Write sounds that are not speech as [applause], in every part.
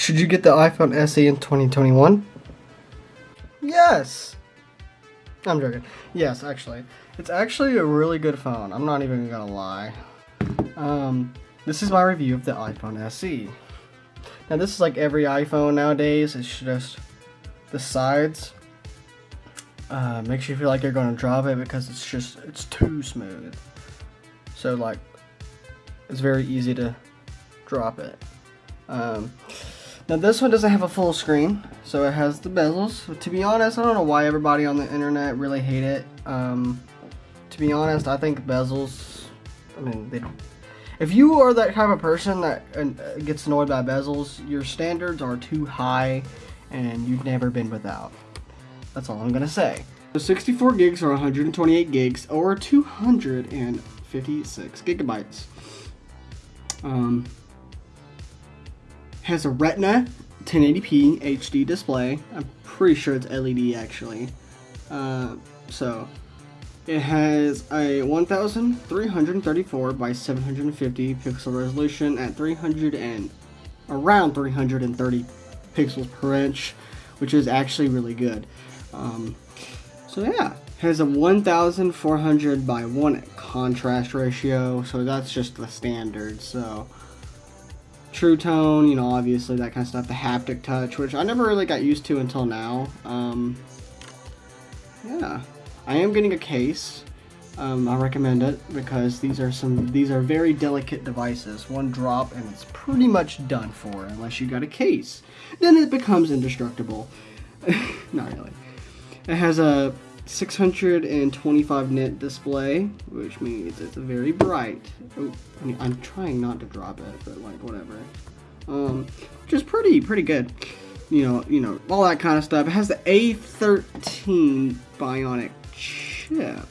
Should you get the iPhone SE in 2021? Yes! I'm joking. Yes, actually. It's actually a really good phone. I'm not even gonna lie. Um, this is my review of the iPhone SE. Now this is like every iPhone nowadays. It's just the sides uh, makes you feel like you're gonna drop it because it's just it's too smooth. So like it's very easy to drop it. Um, now this one doesn't have a full screen, so it has the bezels. To be honest, I don't know why everybody on the internet really hate it. Um, to be honest, I think bezels. I mean, they don't. If you are that kind of person that uh, gets annoyed by bezels, your standards are too high, and you've never been without. That's all I'm gonna say. So 64 gigs or 128 gigs or 256 gigabytes. Um, has a Retina 1080p HD display. I'm pretty sure it's LED actually. Uh, so it has a 1334 by 750 pixel resolution at 300 and around 330 pixels per inch, which is actually really good. Um, so yeah, has a 1400 by 1 contrast ratio, so that's just the standard. So True Tone, you know, obviously that kind of stuff. The haptic touch, which I never really got used to until now. Um, yeah, I am getting a case. Um, I recommend it because these are some these are very delicate devices. One drop and it's pretty much done for unless you got a case. Then it becomes indestructible. [laughs] Not really. It has a 625 nit display, which means it's very bright. Oh, I mean, I'm trying not to drop it, but like whatever. Um, which is pretty pretty good. You know, you know, all that kind of stuff. It has the A13 Bionic chip.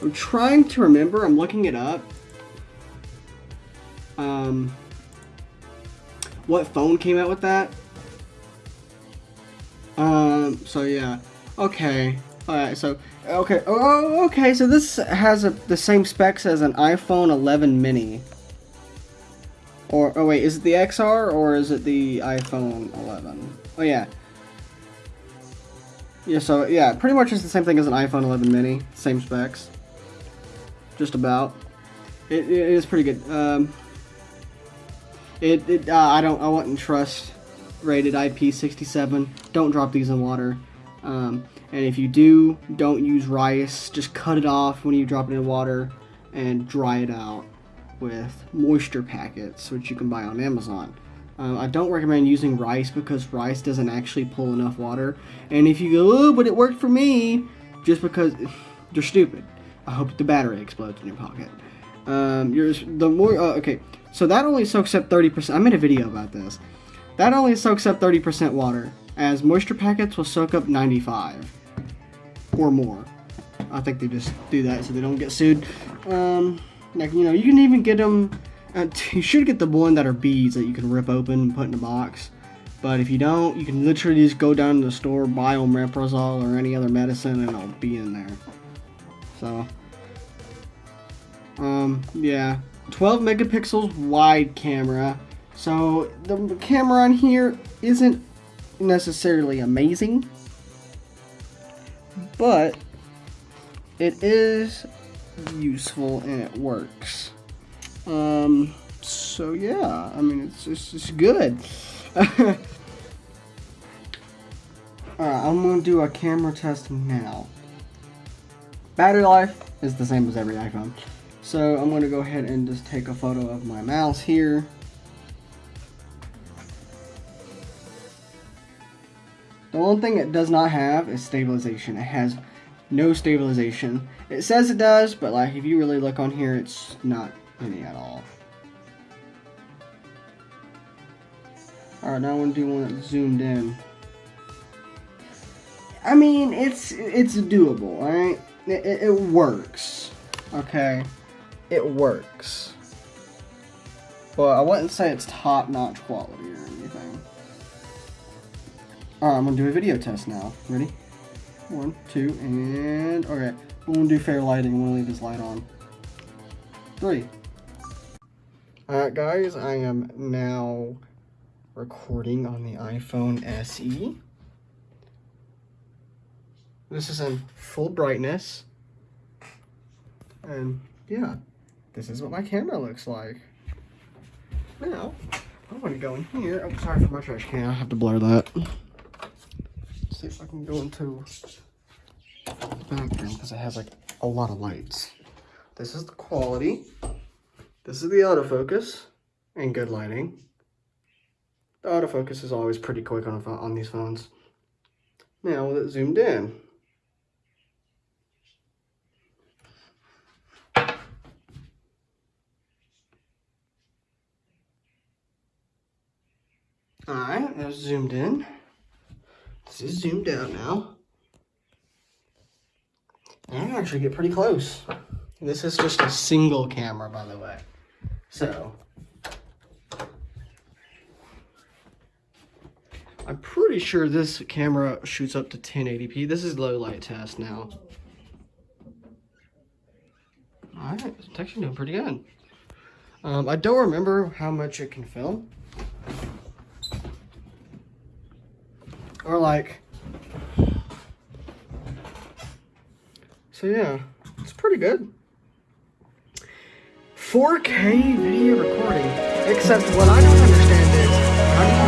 I'm trying to remember. I'm looking it up. Um, what phone came out with that? Um, so yeah. Okay. Alright, so, okay, oh, okay, so this has a, the same specs as an iPhone 11 mini. Or, oh wait, is it the XR or is it the iPhone 11? Oh yeah. Yeah, so, yeah, pretty much it's the same thing as an iPhone 11 mini, same specs. Just about. It, it is pretty good. Um, it, it uh, I don't, I wouldn't trust rated IP67. Don't drop these in water. Um, and if you do, don't use rice. Just cut it off when you drop it in water and dry it out with moisture packets, which you can buy on Amazon. Uh, I don't recommend using rice because rice doesn't actually pull enough water. And if you go, oh, but it worked for me, just because [laughs] you're stupid. I hope the battery explodes in your pocket. Um, you're the more uh, okay. So that only soaks up 30%. I made a video about this. That only soaks up 30% water as moisture packets will soak up 95 or more. I think they just do that so they don't get sued. Um, like, you know, you can even get them, uh, [laughs] you should get the one that are beads that you can rip open and put in a box. But if you don't, you can literally just go down to the store, buy omeprazole or any other medicine, and it'll be in there. So, um, yeah. 12 megapixels wide camera. So, the camera on here isn't necessarily amazing, but it is useful and it works. Um, so yeah, I mean, it's, it's, it's good. [laughs] Alright, I'm going to do a camera test now. Battery life is the same as every iPhone. So I'm going to go ahead and just take a photo of my mouse here. The only thing it does not have is stabilization. It has no stabilization. It says it does, but like if you really look on here, it's not any at all. Alright, now I want to do one that's zoomed in. I mean, it's it's doable, alright? It, it, it works, okay? It works. But I wouldn't say it's top-notch quality or anything. Alright, I'm gonna do a video test now. Ready? One, two, and... Okay, I'm gonna do fair lighting. I'm gonna leave this light on. Three. Alright guys, I am now recording on the iPhone SE. This is in full brightness. And yeah, this is what my camera looks like. Now, I'm gonna go in here. Oh, sorry for my trash can. I have to blur that. See if I can go into the background because it has like a lot of lights. This is the quality. This is the autofocus and good lighting. The autofocus is always pretty quick on, on these phones. Now with it zoomed in. Alright, that's zoomed in. This is zoomed out now. I can actually get pretty close. This is just a single camera, by the way. So, I'm pretty sure this camera shoots up to 1080p. This is low light test now. Alright, it's actually doing pretty good. Um, I don't remember how much it can film. Or like, so yeah, it's pretty good. 4K video recording, except what I don't understand is,